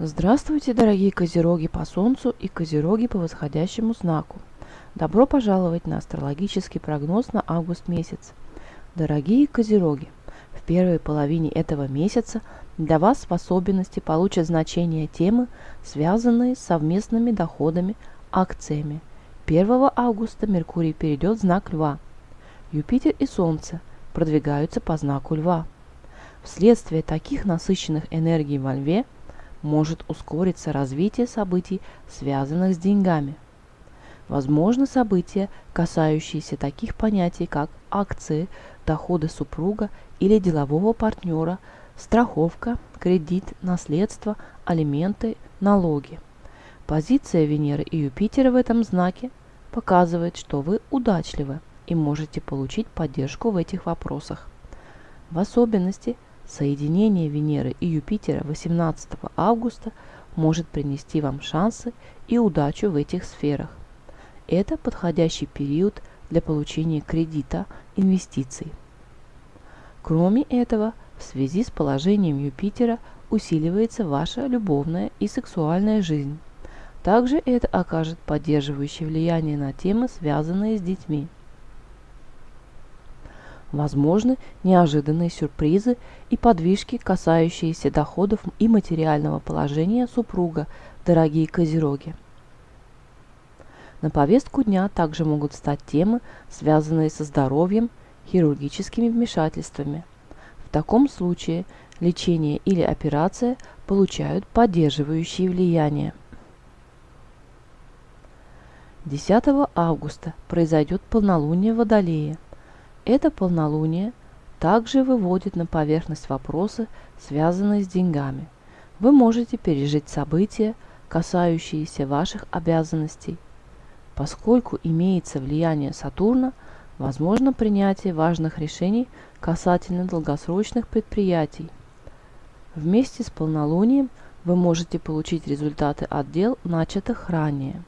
Здравствуйте, дорогие козероги по Солнцу и козероги по восходящему знаку. Добро пожаловать на астрологический прогноз на август месяц. Дорогие козероги, в первой половине этого месяца для вас в особенности получат значение темы, связанные с совместными доходами, акциями. 1 августа Меркурий перейдет в знак Льва. Юпитер и Солнце продвигаются по знаку Льва. Вследствие таких насыщенных энергий во Льве – может ускориться развитие событий, связанных с деньгами. Возможно события, касающиеся таких понятий, как акции, доходы супруга или делового партнера, страховка, кредит, наследство, алименты, налоги. Позиция Венеры и Юпитера в этом знаке показывает, что вы удачливы и можете получить поддержку в этих вопросах. В особенности Соединение Венеры и Юпитера 18 августа может принести вам шансы и удачу в этих сферах. Это подходящий период для получения кредита, инвестиций. Кроме этого, в связи с положением Юпитера усиливается ваша любовная и сексуальная жизнь. Также это окажет поддерживающее влияние на темы, связанные с детьми. Возможны неожиданные сюрпризы и подвижки, касающиеся доходов и материального положения супруга, дорогие козероги. На повестку дня также могут стать темы, связанные со здоровьем, хирургическими вмешательствами. В таком случае лечение или операция получают поддерживающие влияние. 10 августа произойдет полнолуние Водолея – это полнолуние также выводит на поверхность вопросы, связанные с деньгами. Вы можете пережить события, касающиеся ваших обязанностей. Поскольку имеется влияние Сатурна, возможно принятие важных решений касательно долгосрочных предприятий. Вместе с полнолунием вы можете получить результаты отдел, начатых ранее.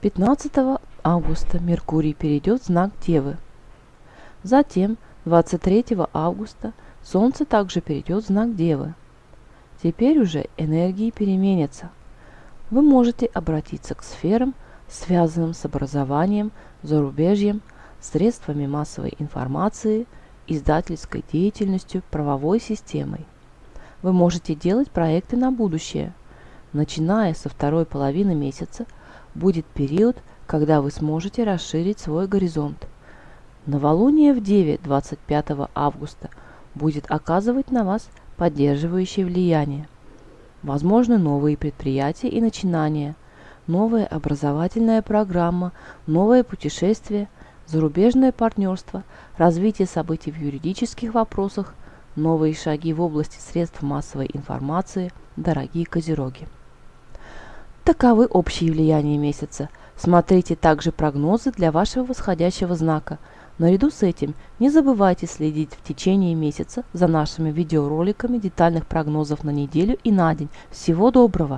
15 августа Меркурий перейдет в знак Девы. Затем 23 августа Солнце также перейдет в знак Девы. Теперь уже энергии переменятся. Вы можете обратиться к сферам, связанным с образованием, зарубежьем, средствами массовой информации, издательской деятельностью, правовой системой. Вы можете делать проекты на будущее. Начиная со второй половины месяца будет период когда вы сможете расширить свой горизонт. Новолуние в Деве 25 августа будет оказывать на вас поддерживающее влияние. Возможны новые предприятия и начинания, новая образовательная программа, новое путешествие, зарубежное партнерство, развитие событий в юридических вопросах, новые шаги в области средств массовой информации, дорогие козероги. Таковы общие влияния месяца – Смотрите также прогнозы для вашего восходящего знака. Наряду с этим не забывайте следить в течение месяца за нашими видеороликами детальных прогнозов на неделю и на день. Всего доброго!